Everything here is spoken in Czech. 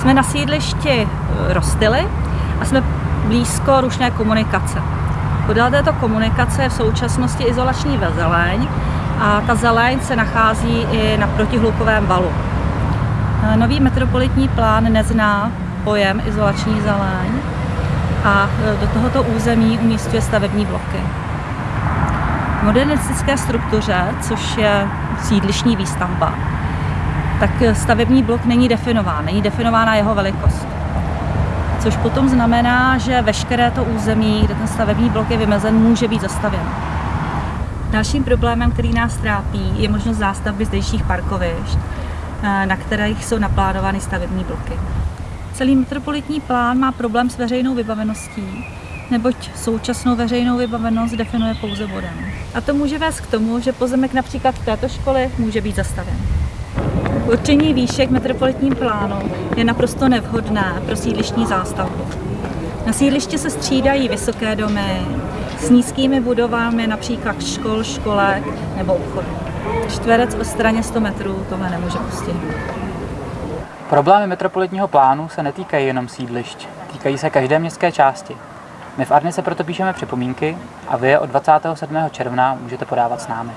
Jsme na sídlišti eh, Rostily a jsme blízko rušné komunikace. Podél této komunikace je v současnosti izolační zeleň a ta zeleň se nachází i na protihlukovém valu. Eh, nový metropolitní plán nezná pojem izolační zeleň a eh, do tohoto území umístuje stavební bloky. V modernistické struktuře, což je sídlišní výstavba, tak stavební blok není definován, není definována jeho velikost. Což potom znamená, že veškeré to území, kde ten stavební blok je vymezen, může být zastavěn. Dalším problémem, který nás trápí, je možnost zástavby zdejších parkovišť, eh, na kterých jsou naplánovány stavební bloky. Celý metropolitní plán má problém s veřejnou vybaveností, neboť současnou veřejnou vybavenost definuje pouze bodem. A to může vést k tomu, že pozemek například v této školy může být zastaven. Určení výšek metropolitním plánu je naprosto nevhodné pro sídlištní zástavbu. Na sídlišti se střídají vysoké domy s nízkými budovami, například škol, školek nebo obchodů. Čtverec o straně 100 metrů tohle nemůže postihnout. Problémy metropolitního plánu se netýkají jenom sídlišť, týkají se každé městské části. My v Arni se proto píšeme připomínky a vy je od 27. června můžete podávat s námi.